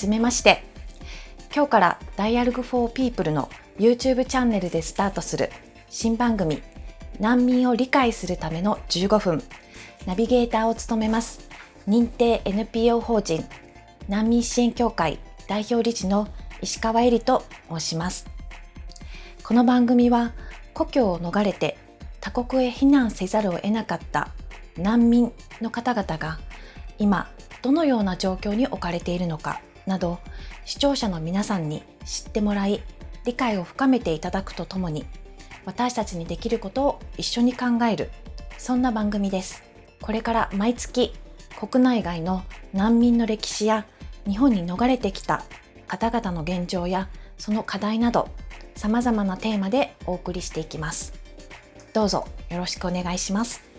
じめまして。今日から Dialogue for People の YouTube チャンネルでスタートする新番組難民を理解するための15分。ナビゲーターを務めます。認定 NPO 法人難民支援協会代表理事の石川恵里と申します。この番組は故郷を逃れて他国へ避難せざるを得なかった難民の方々が今どのような状況に置かれているのかなど視聴者の皆さんに知ってもらい理解を深めていただくとともに私たちにできることを一緒に考えるそんな番組です。これから毎月国内外の難民の歴史や日本に逃れてきた方々の現状やその課題など様々なテーマでお送りしていきます。どうぞよろしくお願いします。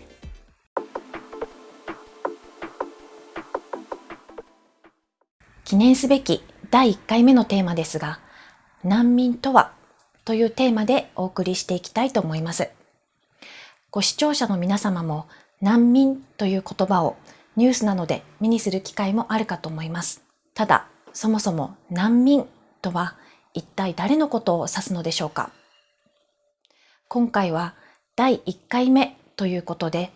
記念すべき第1回目のテーマですが、難民とはというテーマでお送りしていきたいと思います。ご視聴者の皆様も難民という言葉をニュースなどで目にする機会もあるかと思います。ただ、そもそも難民とは一体誰のことを指すのでしょうか今回は第1回目ということで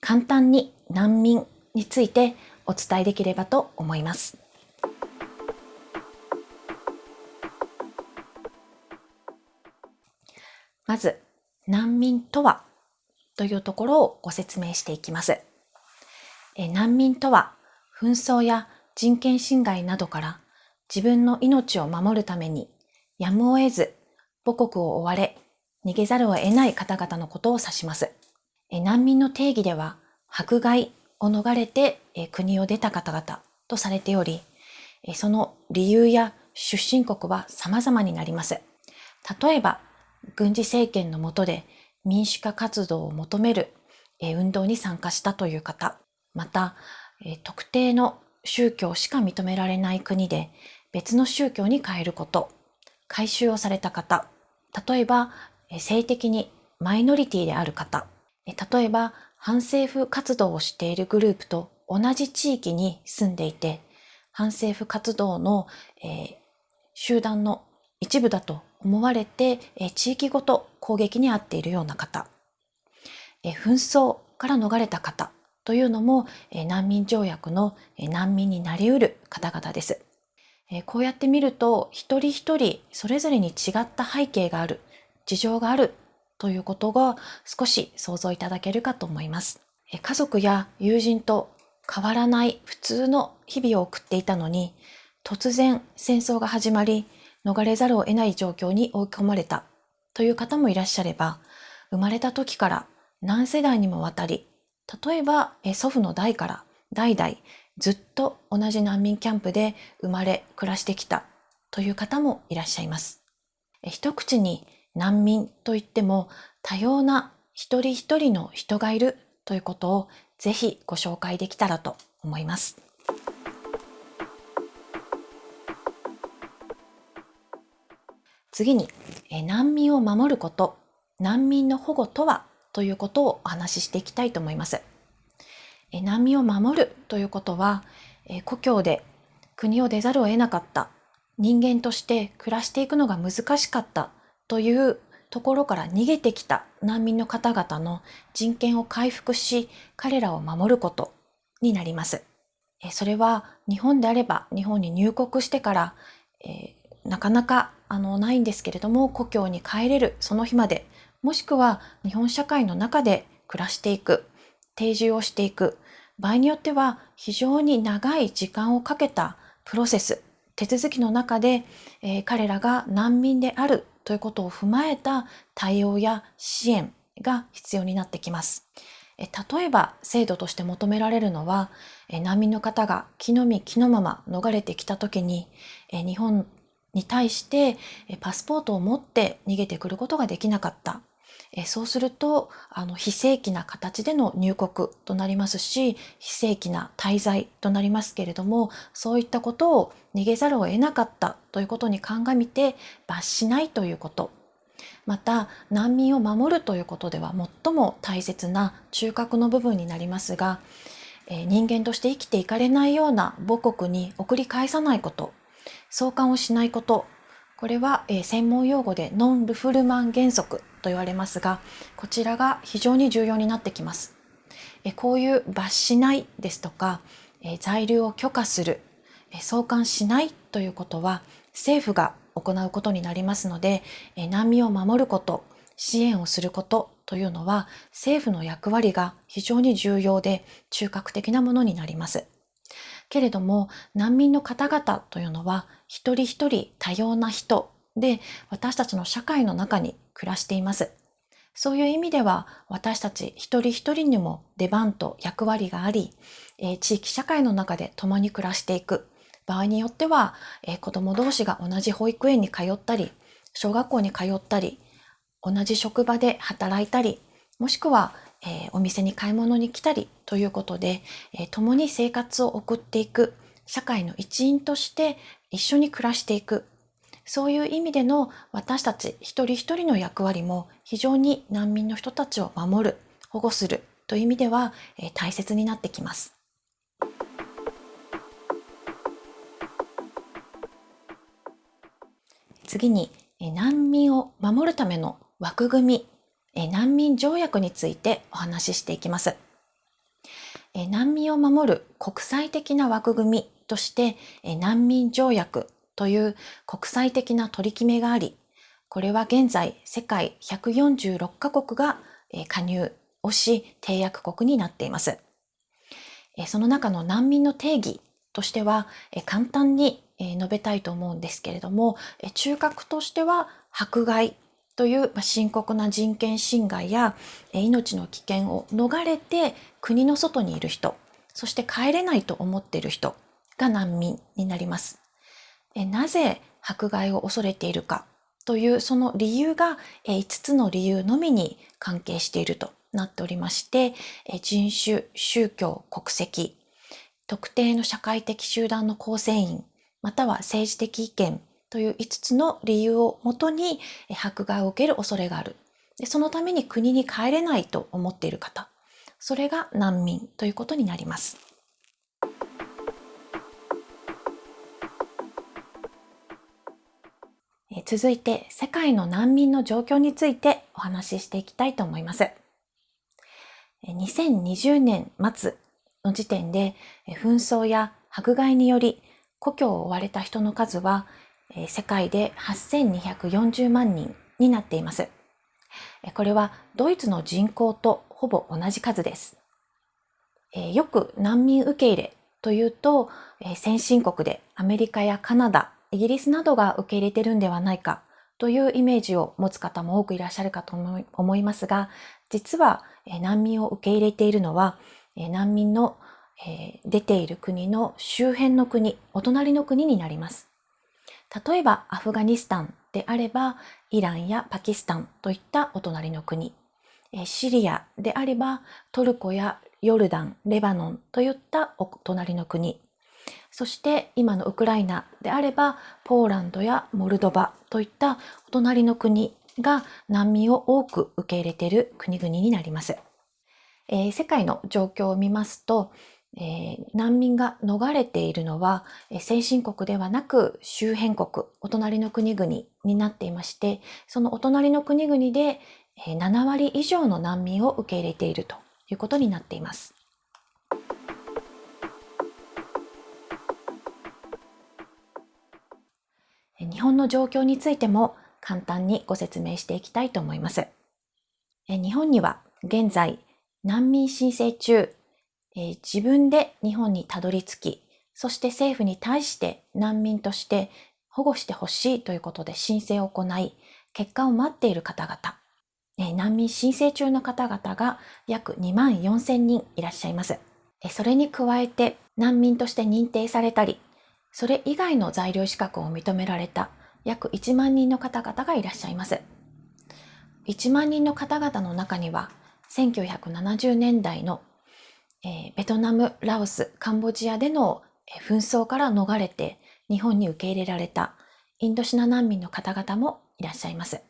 簡単に難民についてお伝えできればと思います。まず、難民とは？というところをご説明していきます。え難民とは、紛争や人権侵害などから自分の命を守るためにやむを得ず母国を追われ逃げざるを得ない方々のことを指します。え難民の定義では迫害を逃れてえ国を出た方々とされており、えその理由や出身国は様々になります。例えば、軍事政権の下で民主化活動を求める運動に参加したという方、また、特定の宗教しか認められない国で別の宗教に変えること、改宗をされた方、例えば性的にマイノリティである方、例えば反政府活動をしているグループと同じ地域に住んでいて、反政府活動の、えー、集団の一部だと思われて、え地域ごと攻撃に遭っているような方、え紛争から逃れた方というのも、え難民条約の、え難民になりうる方々です。えこうやって見ると一人一人それぞれに違った背景がある事情があるということが少し想像いただけるかと思います。え家族や友人と変わらない普通の日々を送っていたのに突然戦争が始まり逃れざるを得ない状況に追い込まれたという方もいらっしゃれば、生まれた時から何世代にもわたり、例えば祖父の代から代々ずっと同じ難民キャンプで生まれ暮らしてきたという方もいらっしゃいます。一口に難民といっても多様な一人一人の人がいるということをぜひご紹介できたらと思います。次に、難民を守ること、難民の保護とはということをお話ししていきたいと思います。難民を守るということは、故郷で国を出ざるを得なかった人間として暮らしていくのが難しかったというところから逃げてきた難民の方々の人権を回復し、彼らを守ることになります。それは日本であれば日本に入国してから、えー、なかなかあのないんですけれども故郷に帰れるその日までもしくは日本社会の中で暮らしていく定住をしていく場合によっては非常に長い時間をかけたプロセス手続きの中で、えー、彼らが難民であるということを踏まえた対応や支援が必要になってきます。え例えば制度として求められるのはえ難民の方が気の身気のまま逃れてきた時にえ日本に対してパスポートを持って逃げてくることができなかった。そうすると、あの、非正規な形での入国となりますし、非正規な滞在となりますけれども、そういったことを逃げざるを得なかったということに鑑みて罰しないということ。また、難民を守るということでは最も大切な中核の部分になりますが、人間として生きていかれないような母国に送り返さないこと、相関をしないこと、これは、え専門用語でノン・ルフルマン原則と言われますが、こちらが非常に重要になってきます。えこういう罰しないですとか、え在留を許可する、え送還しないということは政府が行うことになりますので、え難民を守ること、支援をすることというのは政府の役割が非常に重要で中核的なものになります。けれども難民の方々というのは一人一人多様な人で私たちの社会の中に暮らしています。そういう意味では私たち一人一人にも出番と役割があり、え地域社会の中で共に暮らしていく。場合によっては、え子供同士が同じ保育園に通ったり、小学校に通ったり、同じ職場で働いたり、もしくは、えお店に買い物に来たりということで、え共に生活を送っていく、社会の一員として一緒に暮らしていくそういう意味での私たち一人一人の役割も非常に難民の人たちを守る、保護するという意味では、え大切になってきます。次に、難民を守るための枠組み、難民条約についてお話ししていきます。難民を守る国際的な枠組みとして難民条約という国際的な取り決めがあり、これは現在世界146カ国が加入をし締約国になっています。その中の難民の定義としては簡単に述べたいと思うんですけれども、中核としては迫害という深刻な人権侵害や命の危険を逃れて国の外にいる人、そして帰れないと思っている人が難民になります。なぜ迫害を恐れているかというその理由が5つの理由のみに関係しているとなっておりまして人種、宗教、国籍、特定の社会的集団の構成員または政治的意見という5つの理由をもとに迫害を受ける恐れがある。でそのために国に帰れないと思っている方、それが難民ということになります。続いて世界の難民の状況についてお話ししていきたいと思います。2020年末の時点で紛争や迫害により故郷を追われた人の数は世界で8240万人になっています。これはドイツの人口とほぼ同じ数です。よく難民受け入れというと先進国でアメリカやカナダ、イギリスなどが受け入れてるんではないかというイメージを持つ方も多くいらっしゃるかと思いますが、実は難民を受け入れているのは、難民の出ている国の周辺の国、お隣の国になります。例えばアフガニスタンであれば、イランやパキスタンといったお隣の国、シリアであればトルコやヨルダン、レバノンといったお隣の国、そして今のウクライナであればポーランドやモルドバといったお隣の国が難民を多く受け入れている国々になります。えー、世界の状況を見ますと、えー、難民が逃れているのは、え、先進国ではなく周辺国、お隣の国々になっていまして、そのお隣の国々で、えー、7割以上の難民を受け入れているということになっています。日本の状況についても簡単にご説明していきたいと思います。日本には現在難民申請中、え自分で日本にたどり着き、そして政府に対して難民として保護してほしいということで申請を行い、結果を待っている方々、難民申請中の方々が約2万4千人いらっしゃいます。それに加えて難民として認定されたり、それ以外の材料資格を認められた約1万人の方々がいらっしゃいます。1万人の方々の中には、1970年代の、ベトナム、ラオス、カンボジアでの紛争から逃れて日本に受け入れられたインドシナ難民の方々もいらっしゃいます。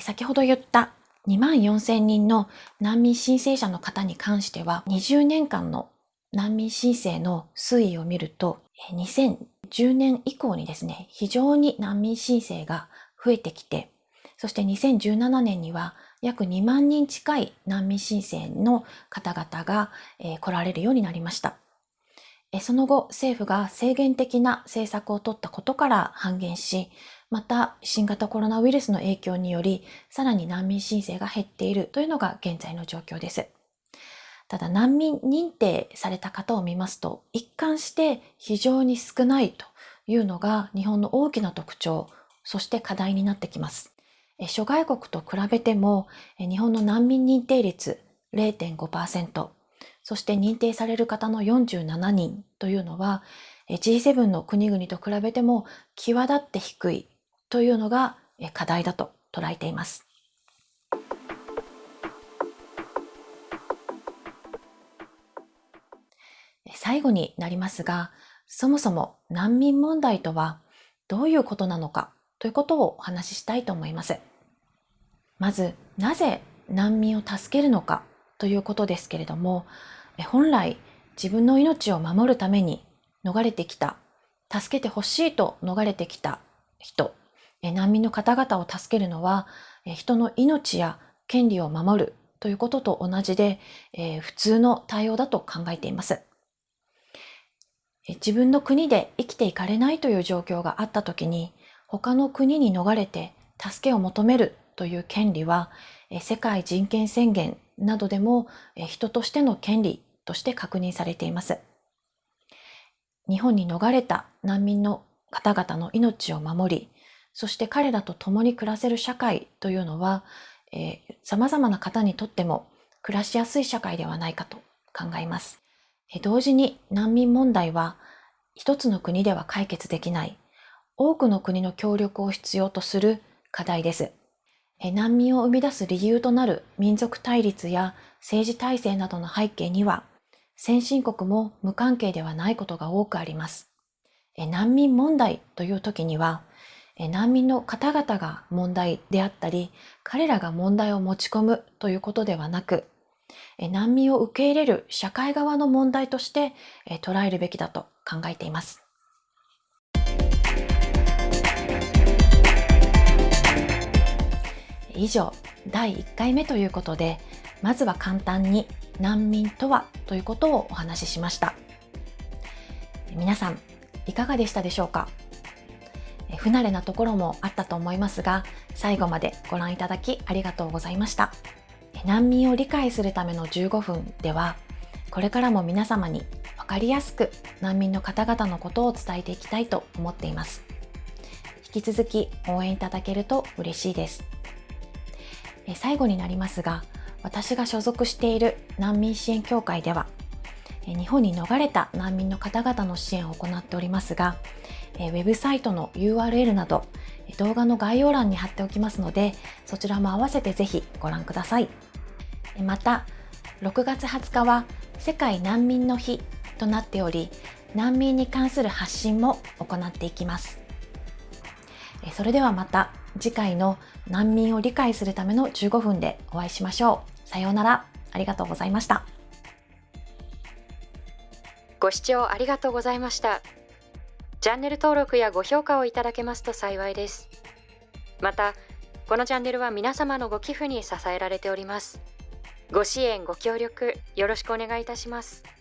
先ほど言った2万4千人の難民申請者の方に関しては20年間の難民申請の推移を見ると、2010年以降にですね、非常に難民申請が増えてきて、そして2017年には約2万人近い難民申請の方々が、えー、来られるようになりました。その後、政府が制限的な政策を取ったことから半減し、また新型コロナウイルスの影響により、さらに難民申請が減っているというのが現在の状況です。ただ難民認定された方を見ますと、一貫して非常に少ないというのが日本の大きな特徴、そして課題になってきます。諸外国と比べても、日本の難民認定率0.5%、そして認定される方の47人というのは G7 の国々と比べても際立って低いというのが課題だと捉えています。最後になりますが、そもそも難民問題とはどういうことなのかということをお話ししたいと思います。まず、なぜ難民を助けるのかということですけれども、本来自分の命を守るために逃れてきた、助けてほしいと逃れてきた人、難民の方々を助けるのは人の命や権利を守るということと同じで、普通の対応だと考えています。自分の国で生きていかれないという状況があったときに、他の国に逃れて助けを求めるという権利は、世界人権宣言などでも人としての権利として確認されています。日本に逃れた難民の方々の命を守り、そして彼らと共に暮らせる社会というのは、えー、様々な方にとっても暮らしやすい社会ではないかと考えます。え同時に難民問題は一つの国では解決できない多くの国の協力を必要とする課題です。難民を生み出す理由となる民族対立や政治体制などの背景には先進国も無関係ではないことが多くあります。難民問題という時には、難民の方々が問題であったり、彼らが問題を持ち込むということではなく、難民を受け入れる社会側の問題として捉えるべきだと考えています。以上、第1回目ということで、まずは簡単に難民とはということをお話ししました。皆さん、いかがでしたでしょうか？不慣れなところもあったと思いますが、最後までご覧いただきありがとうございました。難民を理解するための15分では、これからも皆様に分かりやすく難民の方々のことを伝えていきたいと思っています。引き続き応援いただけると嬉しいです。最後になりますが、私が所属している難民支援協会では、日本に逃れた難民の方々の支援を行っておりますが、ウェブサイトの URL など動画の概要欄に貼っておきますので、そちらも合わせてぜひご覧ください。また、6月20日は世界難民の日となっており、難民に関する発信も行っていきます。それではまた次回の難民を理解するための15分でお会いしましょう。さようなら。ありがとうございました。ご視聴ありがとうございました。チャンネル登録やご評価をいただけますと幸いです。また、このチャンネルは皆様のご寄付に支えられております。ご支援、ご協力、よろしくお願いいたします。